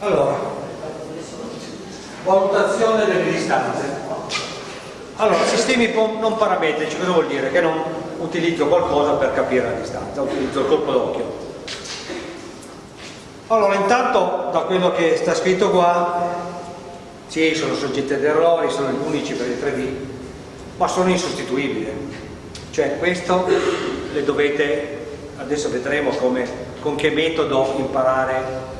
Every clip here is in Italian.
Allora, valutazione delle distanze. Allora, sistemi non parametrici, cosa vuol dire? Che non utilizzo qualcosa per capire la distanza, utilizzo il colpo d'occhio. Allora, intanto da quello che sta scritto qua, sì, sono soggetti ad errori, sono gli unici per il 3D, ma sono insostituibili. Cioè, questo le dovete, adesso vedremo come, con che metodo imparare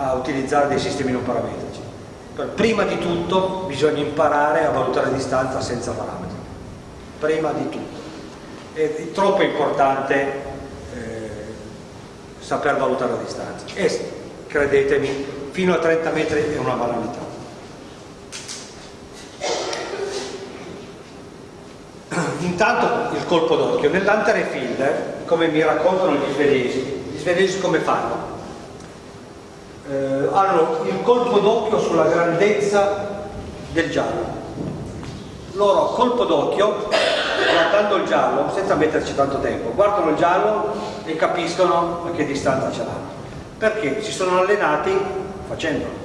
a utilizzare dei sistemi non parametrici. Prima di tutto bisogna imparare a valutare la distanza senza parametri. Prima di tutto. È troppo importante eh, saper valutare la distanza. E credetemi, fino a 30 metri è una banalità. Intanto il colpo d'occhio. Nell'Antere Field, come mi raccontano gli svedesi, gli svedesi come fanno? Eh, hanno il colpo d'occhio sulla grandezza del giallo. Loro colpo d'occhio, guardando il giallo, senza metterci tanto tempo, guardano il giallo e capiscono a che distanza ce l'hanno. Perché si sono allenati facendolo.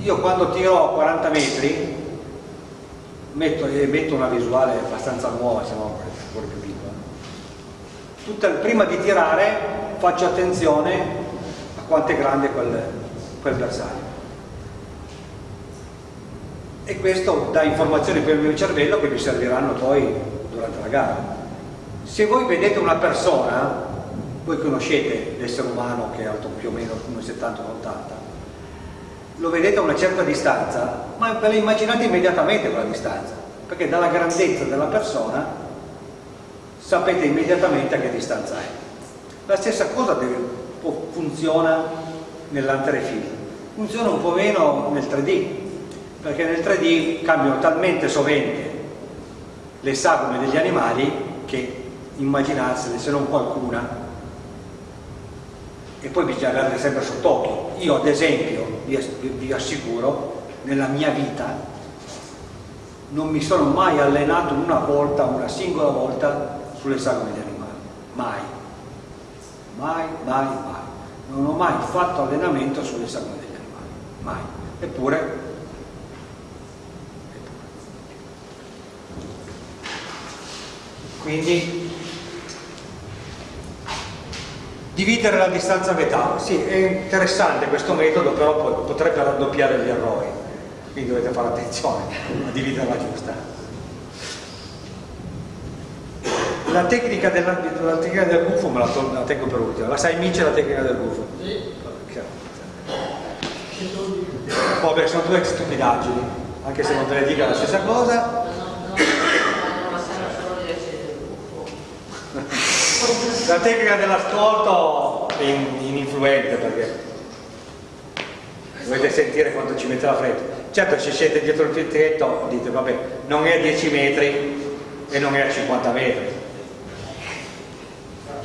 Io quando tiro a 40 metri metto, metto una visuale abbastanza nuova, se no ancora più piccola. Prima di tirare faccio attenzione quanto è grande quel, quel bersaglio. E questo dà informazioni per il mio cervello che mi serviranno poi durante la gara. Se voi vedete una persona, voi conoscete l'essere umano che è alto più o meno 1,70-1,80, lo vedete a una certa distanza, ma ve la immaginate immediatamente quella distanza, perché dalla grandezza della persona sapete immediatamente a che distanza è. La stessa cosa deve, funziona nell'anterefilo. Funziona un po' meno nel 3D, perché nel 3D cambiano talmente sovente le sagome degli animali che immaginarsene se non qualcuna e poi bisogna averle sempre sott'occhio. Io ad esempio vi assicuro, nella mia vita non mi sono mai allenato una volta, una singola volta sulle sagome degli animali, mai mai, mai, mai. Non ho mai fatto allenamento sulle sagome degli animali, mai. Eppure, eppure. Quindi, dividere la distanza a metà, sì, è interessante questo metodo, però potrebbe raddoppiare gli errori, quindi dovete fare attenzione a dividerla giusta. La tecnica, della, la tecnica del gufo me la, la, tengo per ultima, la sai Mice la tecnica del gufo? Sì. Vabbè, sono due stupidaggini, anche se non te le dica la stessa cosa. La tecnica dell'ascolto è ininfluente perché dovete sentire quanto ci mette la fretta. Certo se siete dietro il tetto dite vabbè non è a 10 metri e non è a 50 metri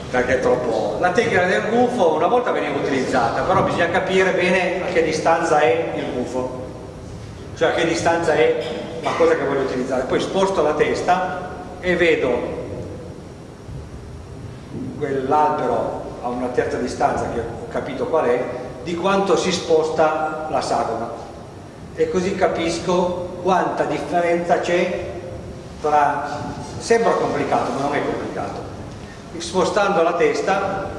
perché è troppo... La tecnica del gufo una volta veniva utilizzata, però bisogna capire bene a che distanza è il gufo, cioè a che distanza è la cosa che voglio utilizzare. Poi sposto la testa e vedo quell'albero a una terza distanza che ho capito qual è, di quanto si sposta la sagoma. E così capisco quanta differenza c'è tra... sembra complicato ma non è complicato spostando la testa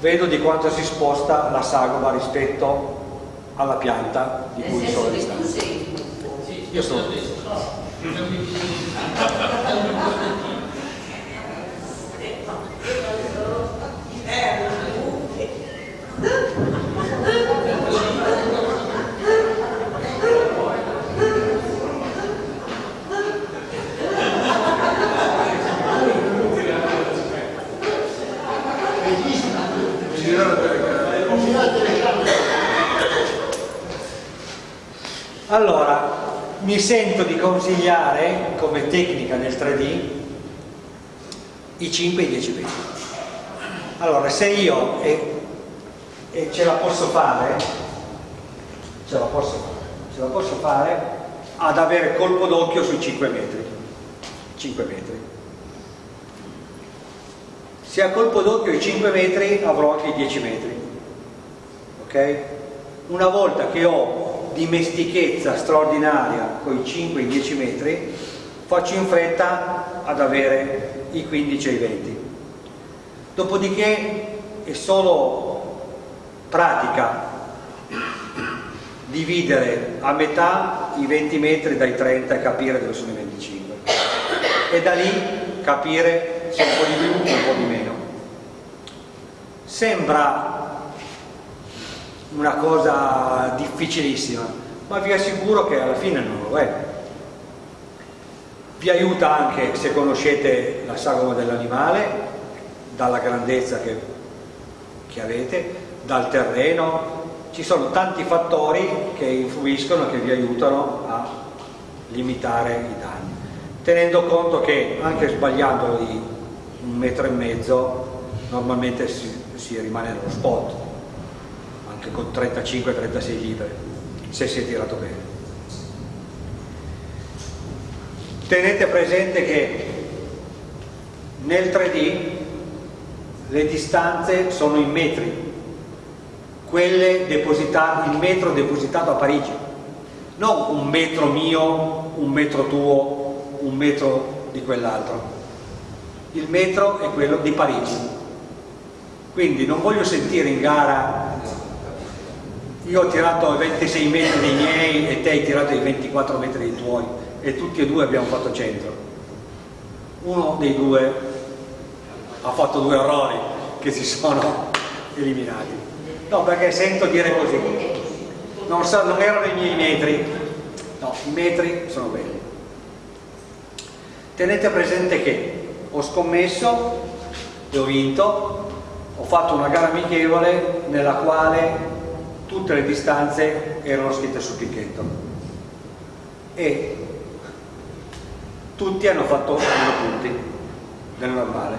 vedo di quanto si sposta la sagoma rispetto alla pianta di cui sono distante. Io sono Allora, mi sento di consigliare come tecnica nel 3D i 5 e i 10 metri. Allora, se io e, e ce la posso fare, ce la posso ce la posso fare ad avere colpo d'occhio sui 5 metri. 5 metri. Se a colpo d'occhio i 5 metri avrò anche i 10 metri. Ok? una volta che ho dimestichezza straordinaria con i 5 e i 10 metri faccio in fretta ad avere i 15 e i 20 dopodiché è solo pratica dividere a metà i 20 metri dai 30 e capire dove sono i 25 e da lì capire se un po' di più o un po' di meno. Sembra una cosa difficilissima ma vi assicuro che alla fine non lo è. Vi aiuta anche se conoscete la sagoma dell'animale dalla grandezza che, che avete dal terreno. Ci sono tanti fattori che influiscono, che vi aiutano a limitare i danni, tenendo conto che anche sbagliando di un metro e mezzo normalmente si, si rimane nello spot, anche con 35-36 libri, se si è tirato bene. Tenete presente che nel 3D le distanze sono in metri, quelle depositate, il metro depositato a Parigi, non un metro mio, un metro tuo, un metro di quell'altro. Il metro è quello di Parigi. Quindi non voglio sentire in gara io ho tirato i 26 metri dei miei e te hai tirato i 24 metri dei tuoi e tutti e due abbiamo fatto centro. Uno dei due ha fatto due errori che si sono eliminati. No, perché sento dire così. Non, so, non erano i miei metri. No, i metri sono belli. Tenete presente che ho scommesso e ho vinto, ho fatto una gara amichevole nella quale tutte le distanze erano scritte sul picchetto e tutti hanno fatto meno punti del normale.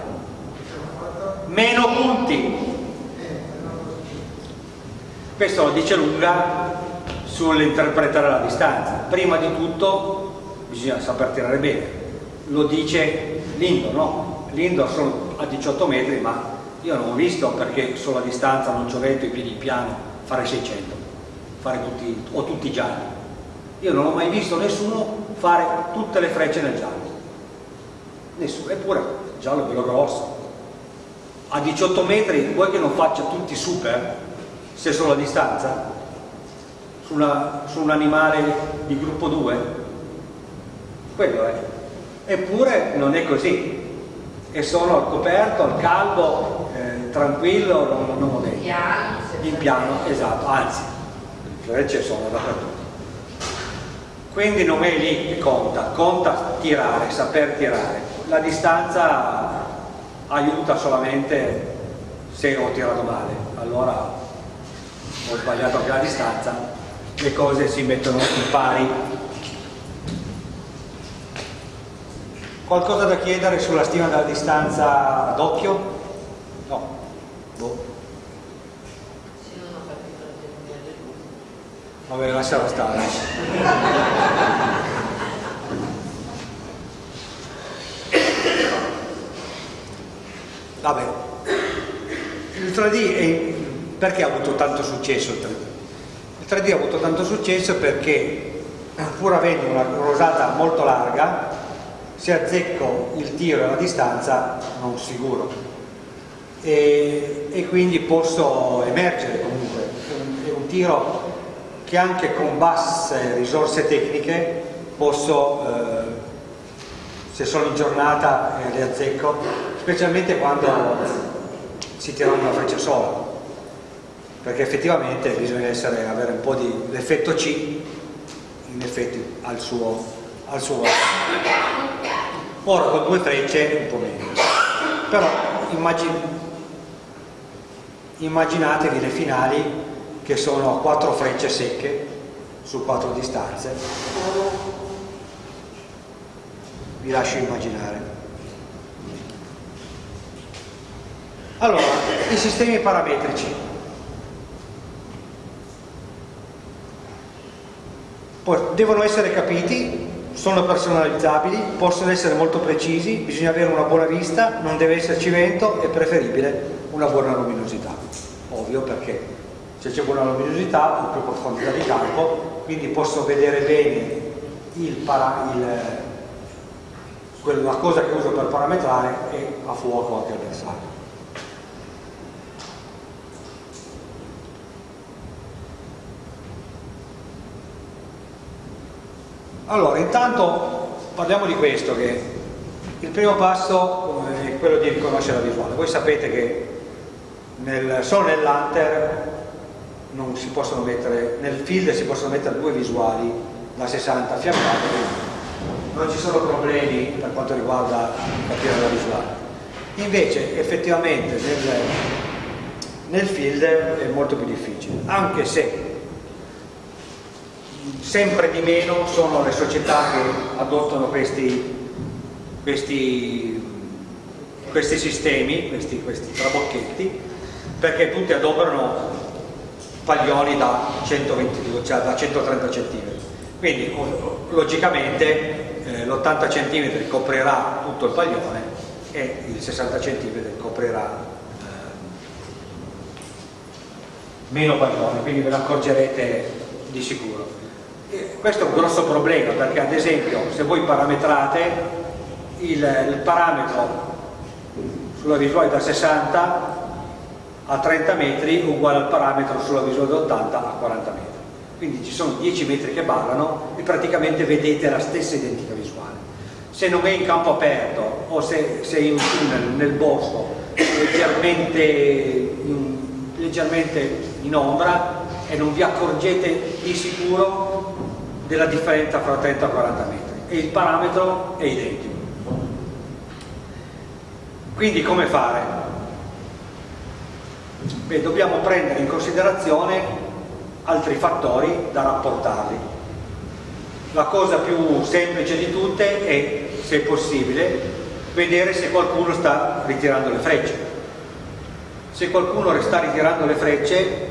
Meno punti! Questo lo dice lunga sull'interpretare la distanza. Prima di tutto bisogna saper tirare bene. Lo dice l'indoor, no? L'indoor sono a 18 metri, ma io non ho visto perché sulla distanza non c'ho vento i piedi piano fare 600, fare tutti, o tutti gialli. Io non ho mai visto nessuno fare tutte le frecce nel giallo. Nessuno, eppure il giallo è bello grosso. A 18 metri vuoi che non faccia tutti super? se sono a distanza su, una, su un animale di gruppo 2 quello è eppure non è così e sono al coperto, al caldo eh, tranquillo, non, non modello in piano, esatto, anzi le frecce sono dappertutto quindi non è lì che conta, conta tirare, saper tirare la distanza aiuta solamente se ho tirato male allora ho sbagliato anche la distanza, le cose si mettono in pari. Qualcosa da chiedere sulla stima della distanza doppio? No. Boh. Vabbè, lasciala stare. Vabbè, il 3D è perché ha avuto tanto successo il 3D? Il 3D ha avuto tanto successo perché pur avendo una rosata molto larga se azzecco il tiro e la distanza non sicuro e, e quindi posso emergere comunque è un tiro che anche con basse risorse tecniche posso eh, se sono in giornata eh, le azzecco specialmente quando si tira una freccia sola. Perché effettivamente bisogna essere, avere un po' di l'effetto C in effetti al suo, al suo ora con due frecce un po' meno però immagin immaginatevi le finali che sono quattro frecce secche su quattro distanze. Vi lascio immaginare. Allora i sistemi parametrici. Devono essere capiti, sono personalizzabili, possono essere molto precisi, bisogna avere una buona vista, non deve esserci vento, è preferibile una buona luminosità. Ovvio perché se c'è buona luminosità ho più profondità di campo quindi posso vedere bene il para, il, la cosa che uso per parametrare e a fuoco anche il bersaglio. Allora intanto parliamo di questo che il primo passo è quello di riconoscere la visuale. Voi sapete che nel, solo nell'Hunter non si possono mettere, nel field si possono mettere due visuali da 60 fiammate, non ci sono problemi per quanto riguarda capire la visuale. Invece effettivamente nel, nel field è molto più difficile, anche se sempre di meno sono le società che adottano questi, questi, questi sistemi, questi, questi trabocchetti, perché tutti adoperano paglioni da 122, cioè da 130 cm. Quindi logicamente eh, l'80 cm coprirà tutto il paglione e il 60 cm coprirà eh, meno paglione, quindi ve ne accorgerete di sicuro. E questo è un grosso problema perché ad esempio se voi parametrate il, il parametro sulla visuale da 60 a 30 metri uguale al parametro sulla visuale da 80 a 40 metri. Quindi ci sono 10 metri che ballano e praticamente vedete la stessa identica visuale. Se non è in campo aperto o se, se è in un tunnel nel bosco leggermente in, leggermente in ombra e non vi accorgete di sicuro della differenza fra 30 e 40 metri e il parametro è identico. Quindi come fare? Beh, dobbiamo prendere in considerazione altri fattori da rapportarli. La cosa più semplice di tutte è, se possibile, vedere se qualcuno sta ritirando le frecce. Se qualcuno sta ritirando le frecce,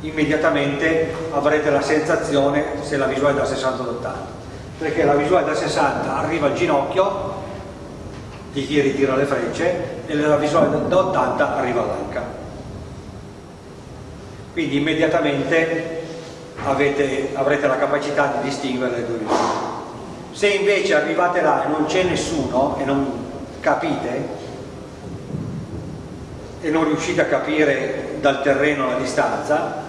immediatamente avrete la sensazione se la visuale è da 60 ad 80 perché la visuale da 60 arriva al ginocchio di chi ritira le frecce e la visuale da 80 arriva all'anca. Quindi immediatamente avete, avrete la capacità di distinguere le due visuali. Se invece arrivate là e non c'è nessuno e non capite e non riuscite a capire dal terreno la distanza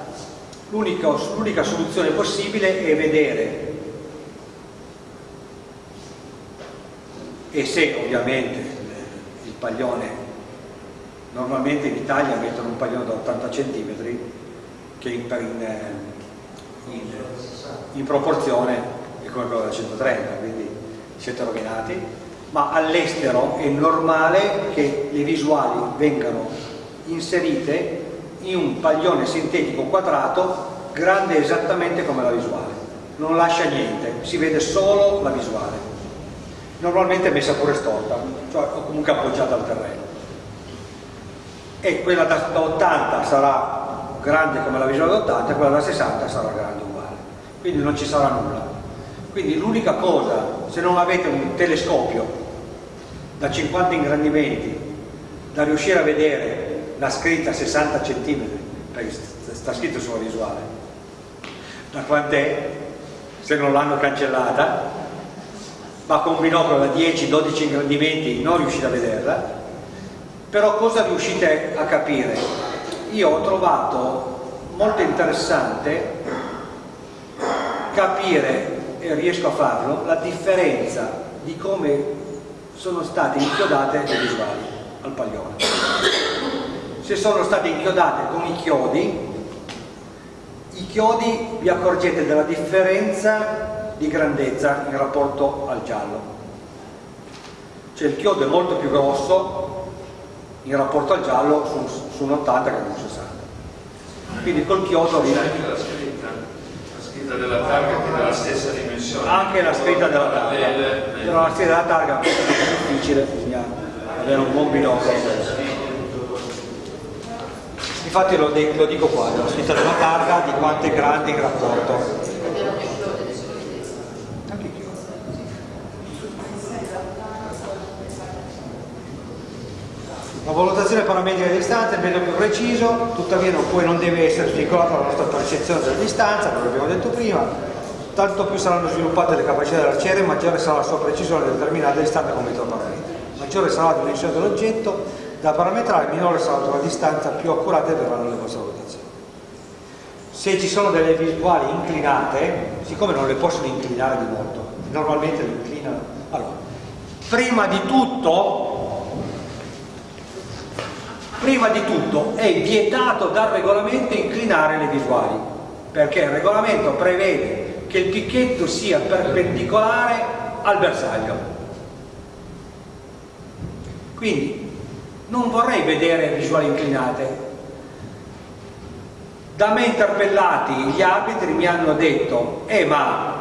l'unica soluzione possibile è vedere. E se ovviamente paglione. Normalmente in Italia mettono un paglione da 80 cm che in, in, in, in proporzione è come quello da 130 quindi siete rovinati. Ma all'estero è normale che le visuali vengano inserite in un paglione sintetico quadrato grande esattamente come la visuale. Non lascia niente, si vede solo la visuale normalmente è messa pure storta, cioè o comunque appoggiata al terreno. E quella da, da 80 sarà grande come la visuale da 80 e quella da 60 sarà grande uguale, quindi non ci sarà nulla. Quindi l'unica cosa, se non avete un telescopio da 50 ingrandimenti, da riuscire a vedere la scritta 60 cm, perché sta scritto sulla visuale, da quant'è, se non l'hanno cancellata, ma con un binocolo da 10-12 ingrandimenti non riuscite a vederla, però cosa riuscite a capire? Io ho trovato molto interessante capire, e riesco a farlo, la differenza di come sono state inchiodate le visuali al paglione. Se sono state inchiodate con i chiodi, i chiodi vi accorgete della differenza di grandezza in rapporto al giallo. Cioè il chiodo è molto più grosso in rapporto al giallo su, su un 80 che un 60. Quindi col chiodo... C'è anche la scritta, la scritta della targa che è della stessa dimensione. Anche la scritta della targa. Però la scritta della targa è più difficile, bisogna avere un buon binocolo. Infatti lo, lo dico qua, la scritta della targa di quanto è grande in rapporto La valutazione parametrica di distanza è il metodo più preciso, tuttavia non, poi non deve essere svincolato alla nostra percezione della distanza, come abbiamo detto prima, tanto più saranno sviluppate le capacità dell'arciere, maggiore sarà la sua precisione la distanza come metodo parametrico. Maggiore sarà la dimensione dell'oggetto da parametrare, minore sarà la distanza, più accurate verranno le vostre valutazioni. Se ci sono delle visuali inclinate, siccome non le possono inclinare di molto, normalmente le inclinano. Allora, prima di tutto prima di tutto è vietato dal regolamento inclinare le visuali perché il regolamento prevede che il picchetto sia perpendicolare al bersaglio. Quindi non vorrei vedere visuali inclinate. Da me interpellati gli arbitri mi hanno detto eh ma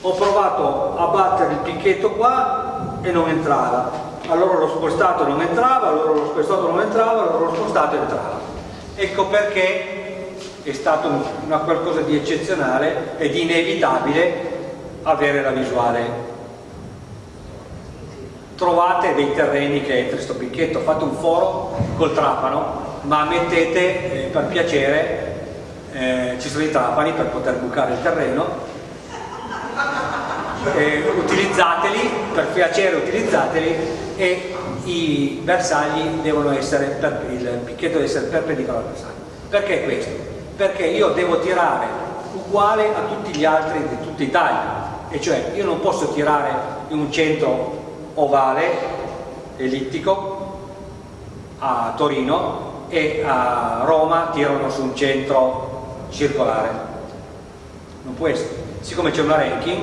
ho provato a battere il picchetto qua e non entrava allora l'ho spostato non entrava, allora l'ho spostato non entrava, allora l'ho spostato entrava. Ecco perché è stato una qualcosa di eccezionale ed inevitabile avere la visuale. Trovate dei terreni che entri sto picchetto, fate un foro col trapano, ma mettete eh, per piacere, eh, ci sono i trapani per poter bucare il terreno, eh, utilizzateli, per piacere utilizzateli e i bersagli devono essere, il picchetto deve essere perpendicolare al bersaglio. Perché questo? Perché io devo tirare uguale a tutti gli altri di tutta Italia, e cioè io non posso tirare in un centro ovale, ellittico, a Torino e a Roma tirano su un centro circolare. Non può essere. Siccome c'è una ranking,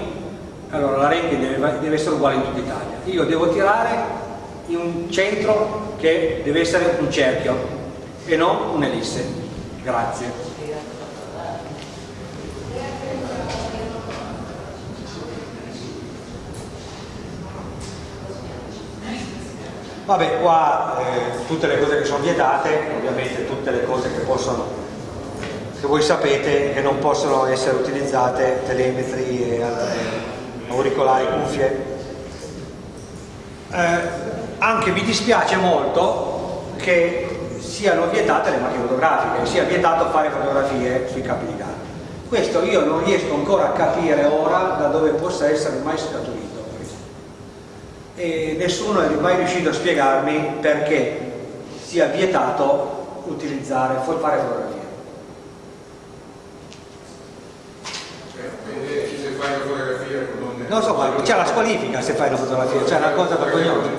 allora la ranking deve, deve essere uguale in tutta Italia. Io devo tirare in un centro che deve essere un cerchio e non un'ellisse. Grazie. Vabbè, qua eh, tutte le cose che sono vietate, ovviamente tutte le cose che possono, che voi sapete che non possono essere utilizzate, telemetri e altre auricolari, cuffie. Eh, anche mi dispiace molto che siano vietate le macchine fotografiche, sia vietato fare fotografie sui campi di gara. Questo io non riesco ancora a capire ora da dove possa essere mai scaturito. E nessuno è mai riuscito a spiegarmi perché sia vietato utilizzare, fare fotografie. Non so, c'è la squalifica se fai la fotografia, c'è una cosa vergognosa.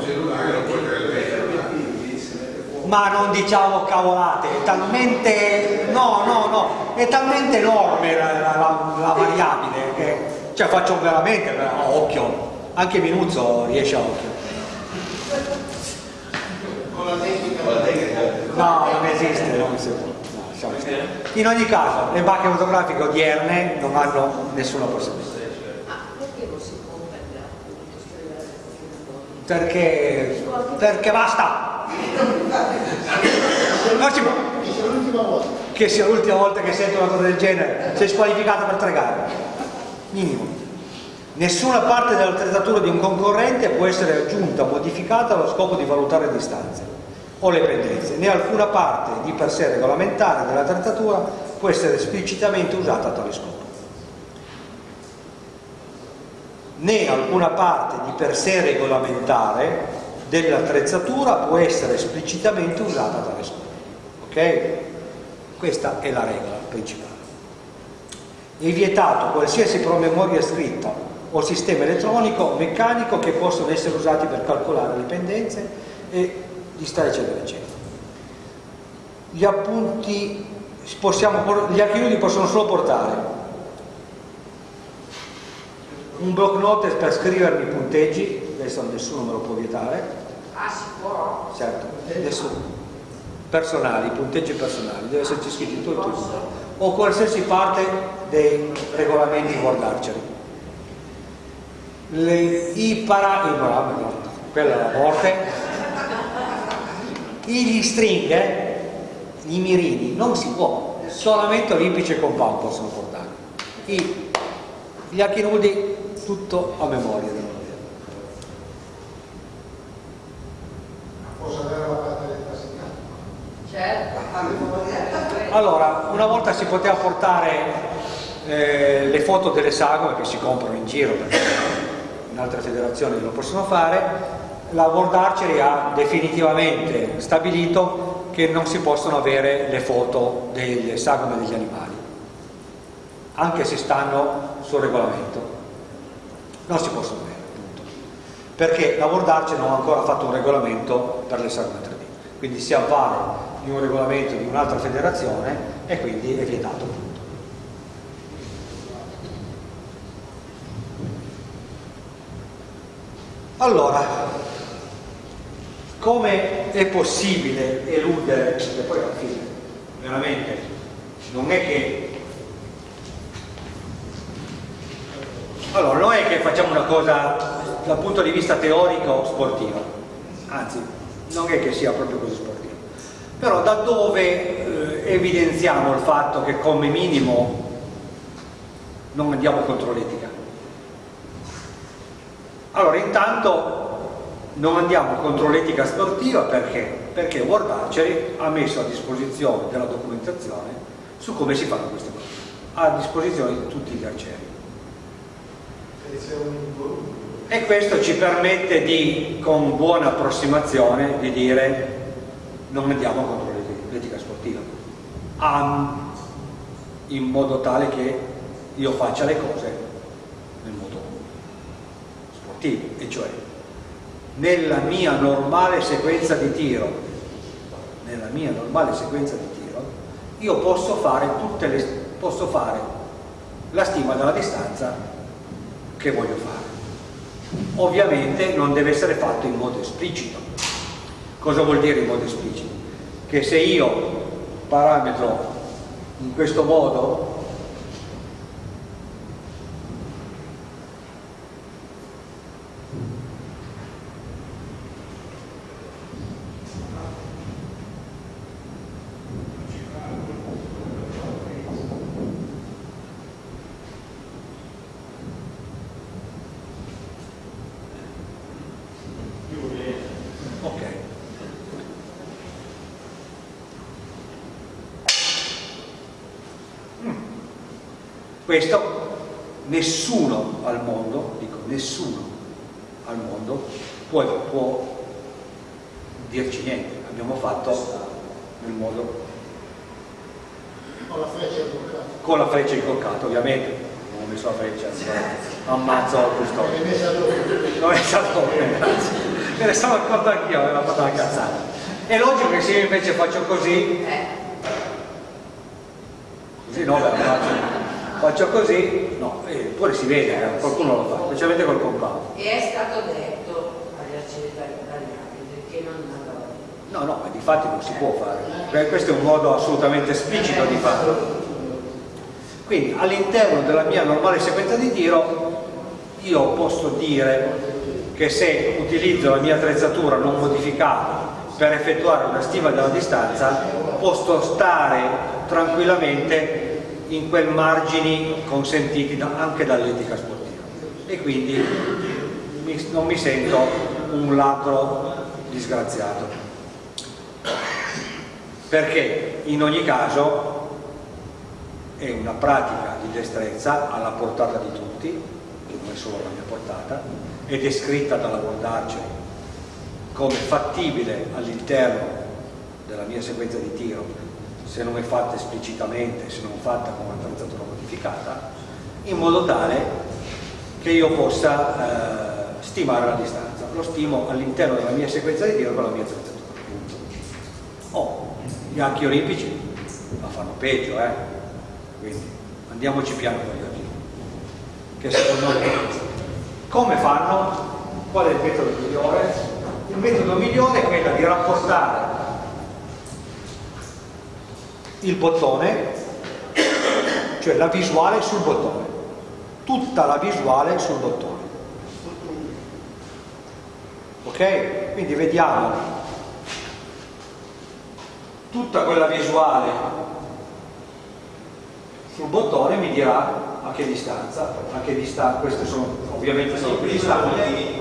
Ma non diciamo cavolate, è talmente, no, no, no, è talmente enorme la, la, la variabile che, cioè faccio veramente a occhio, anche Minuzzo riesce a occhio. Con la tecnica? No, non esiste, non esiste. In ogni caso, le macchine fotografiche odierne non hanno nessuna possibilità. Perché, perché basta. Non che sia l'ultima volta che sento una cosa del genere. Sei squalificato per tre gare. Minimo. Nessuna parte dell'attrezzatura di un concorrente può essere aggiunta modificata allo scopo di valutare distanze o le pendenze. Né alcuna parte di per sé regolamentare dell'attrezzatura può essere esplicitamente usata a tale scopo né alcuna parte di per sé regolamentare dell'attrezzatura può essere esplicitamente usata a tale scopo. Ok? Questa è la regola principale. È vietato qualsiasi promemoria scritta o sistema elettronico o meccanico che possono essere usati per calcolare le pendenze e distanze eccetera eccetera. Gli appunti possiamo, gli archivi possono solo portare un block note per scrivermi i punteggi, questo nessuno me lo può vietare. Ah, si può? Certo, nessuno. Personali, punteggi personali, deve esserci scritto tutto e tutto. O qualsiasi parte dei regolamenti Archery. Le, I para... I para no, quella è la morte. Gli stringhe, i mirini, non si può, solamente olimpici e compound possono portare. I, gli archi nudi tutto a memoria. Posso avere la parte Certo. Allora, una volta si poteva portare eh, le foto delle sagome che si comprano in giro perché in altre federazioni lo possono fare, la World Archery ha definitivamente stabilito che non si possono avere le foto delle sagome degli animali, anche se stanno sul regolamento. Non si possono avere, punto. Perché la World Archery non ha ancora fatto un regolamento per le sagome 3D, quindi si avvale di un regolamento di un'altra federazione e quindi è vietato. Allora, come è possibile eludere, e poi alla fine, veramente, non è che... Allora, non è che facciamo una cosa dal punto di vista teorico sportiva, anzi, non è che sia proprio così sportivo, però da dove eh, evidenziamo il fatto che come minimo non andiamo contro l'etica? Allora, intanto non andiamo contro l'etica sportiva perché? Perché World Archery ha messo a disposizione della documentazione su come si fanno queste cose, a disposizione di tutti gli arcieri. E questo ci permette di, con buona approssimazione, di dire non andiamo contro l'etica sportiva, in modo tale che io faccia le cose attivo, e cioè nella mia normale sequenza di tiro, nella mia normale sequenza di tiro, io posso fare, le, posso fare la stima della distanza che voglio fare. Ovviamente non deve essere fatto in modo esplicito. Cosa vuol dire in modo esplicito? Che se io parametro in questo modo Questo nessuno al mondo, dico nessuno al mondo, può, può dirci niente. Abbiamo fatto nel modo... Con la freccia incoccata. Con la freccia incoccata, ovviamente. Non ho messo la freccia, ammazzo messa dopo. L'ho messa dopo, grazie. Me ne sono accorto anch'io, aveva fatto una cazzata. È logico che se io invece faccio così, così no, faccio faccio così, no, eppure si vede, eh, qualcuno lo fa, specialmente col compatto. E è stato detto agli arcieri italiani perché non andava No, no, ma di fatti non si può fare, questo è un modo assolutamente esplicito di farlo. Quindi all'interno della mia normale sequenza di tiro io posso dire che se utilizzo la mia attrezzatura non modificata per effettuare una stima della distanza posso stare tranquillamente in quei margini consentiti da, anche dall'etica sportiva. E quindi mi, non mi sento un ladro disgraziato. Perché in ogni caso è una pratica di destrezza alla portata di tutti che non è solo la mia portata è scritta dalla Archery come fattibile all'interno della mia sequenza di tiro se non è fatta esplicitamente, se non fatta con un'attrezzatura modificata, in modo tale che io possa eh, stimare la distanza. Lo stimo all'interno della mia sequenza di tiro con la mia attrezzatura. Oh, gli archi olimpici la fanno peggio, eh? Quindi andiamoci piano con gli archi. Che secondo me come fanno? Qual è il metodo migliore? Il metodo migliore è quello di rapportare il bottone, cioè la visuale sul bottone, tutta la visuale sul bottone. Ok? Quindi vediamo tutta quella visuale sul bottone mi dirà a che distanza, a che distanza, queste sono ovviamente sono più distanti.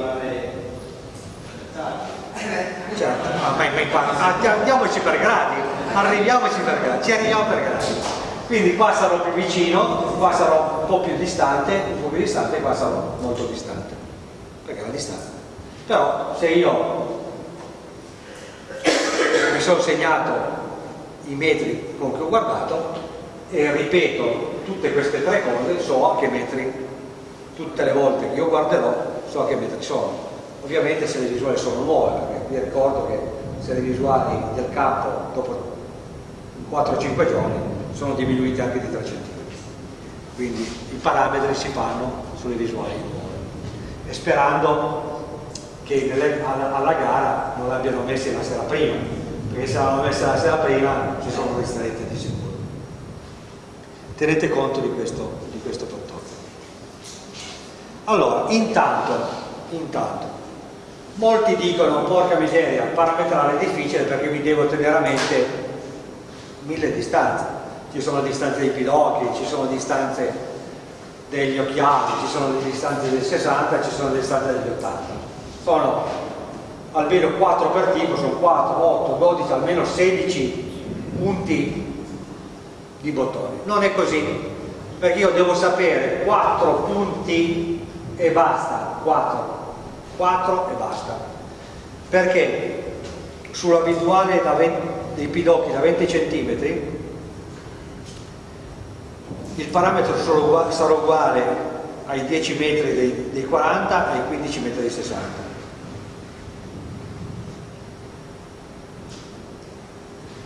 Certo, ma, ma, ma, andiamoci per gradi arriviamoci per gradi, ci arriviamo per gradi. Quindi qua sarò più vicino, qua sarò un po' più distante, un po' più distante qua sarò molto distante, perché è la distanza. Però se io mi sono segnato i metri con cui ho guardato e ripeto tutte queste tre cose, so a che metri, tutte le volte che io guarderò, so a che metri sono. Ovviamente se le visuali sono nuove, perché vi ricordo che se le visuali del campo dopo 4-5 giorni sono diminuite anche di 3 cm. Quindi i parametri si fanno sulle visuali nuove. E sperando che nelle, alla, alla, gara non l'abbiano messi la sera prima, perché se l'hanno messa la sera prima ci sono ristrette di sicuro. Tenete conto di questo, di questo fattore. Allora, intanto, intanto, molti dicono, porca miseria, parametrare è difficile perché mi devo tenere a mente mille distanze. Ci sono distanze dei pidocchi, ci sono distanze degli occhiali, ci sono distanze del 60, ci sono distanze degli 80. Sono almeno 4 per tipo, sono 4, 8, 12, almeno 16 punti di bottoni. Non è così, perché io devo sapere 4 punti e basta, 4, 4 e basta. Perché sulla visuale dei pidocchi da 20 cm il parametro sarà uguale ai 10 metri dei, dei 40 ai 15 metri dei 60.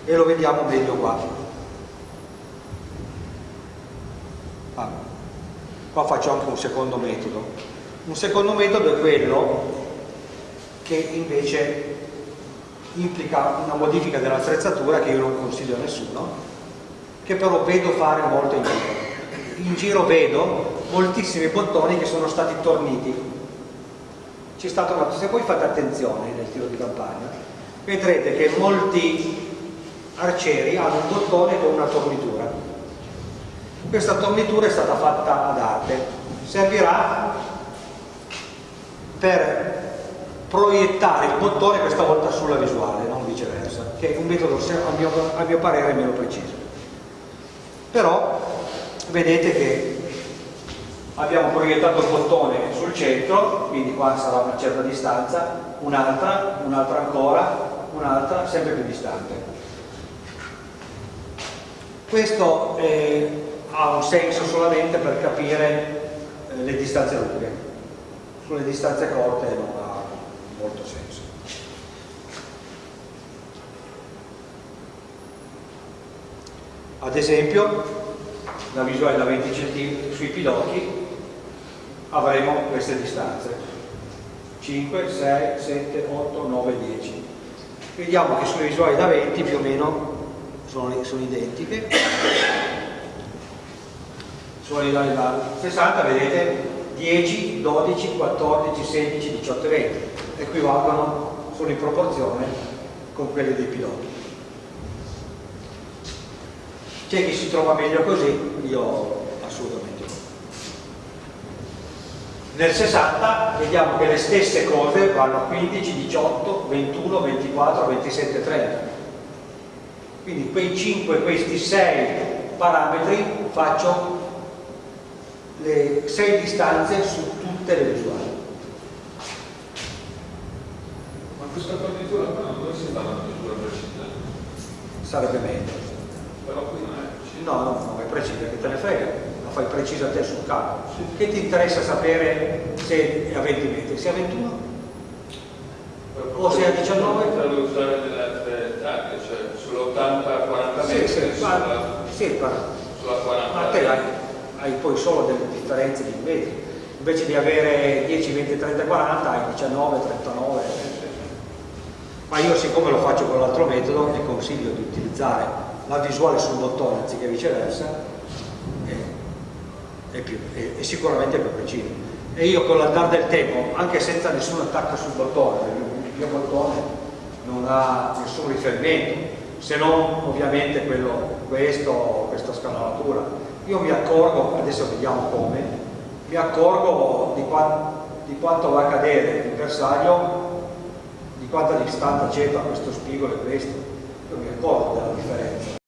E lo vediamo meglio qua. Ah qua faccio anche un secondo metodo un secondo metodo è quello che invece implica una modifica dell'attrezzatura che io non consiglio a nessuno che però vedo fare molto in giro. In giro vedo moltissimi bottoni che sono stati torniti. C'è stato una se voi fate attenzione nel tiro di campagna vedrete che molti arcieri hanno un bottone con una tornitura. Questa tornitura è stata fatta ad arte, servirà per proiettare il bottone questa volta sulla visuale, non viceversa, che è un metodo a mio, a mio parere meno preciso. Però vedete che abbiamo proiettato il bottone sul centro, quindi qua sarà una certa distanza, un'altra, un'altra ancora, un'altra, sempre più distante. Questo è ha un senso solamente per capire eh, le distanze lunghe sulle distanze corte ha molto senso. Ad esempio la visuale da 20 cm sui pidocchi avremo queste distanze. 5, 6, 7, 8, 9, 10 vediamo che sulle visuali da 20 più o meno sono, sono identiche. Sulla da 60 vedete? 10, 12, 14, 16, 18 e 20 equivalgono, sono in proporzione con quelle dei piloti. C'è chi si trova meglio così io assolutamente no. Nel 60 vediamo che le stesse cose vanno a 15, 18, 21, 24, 27, 30 quindi quei 5, questi 6 parametri faccio le sei distanze su tutte le visuali. Ma questa partitura qua non si fa una precisa? Sarebbe meglio. Però qui non è precisa. No, no, non è precisa, che te ne frega, la fai precisa te sul campo. Sì. Che ti interessa sapere se è a 20 metri, se è a 21? O se è a 19? Per usare delle altre taglie, cioè sull'80-40 metri, sì, sì, sulla, sì, sulla 40 ma te hai, hai poi solo delle differenze di metri invece di avere 10, 20, 30, 40 hai 19, 39 ma io siccome lo faccio con l'altro metodo vi consiglio di utilizzare la visuale sul bottone anziché viceversa è, è, più, è, è sicuramente più preciso. E io con l'andare del tempo anche senza nessun attacco sul bottone il mio bottone non ha nessun riferimento se non ovviamente quello, questo, questa scanalatura. Io mi accorgo, adesso vediamo come, mi accorgo di, qua, di quanto va a cadere il bersaglio, quanta distanza c'è tra questo spigolo e questo. Io mi accorgo della differenza.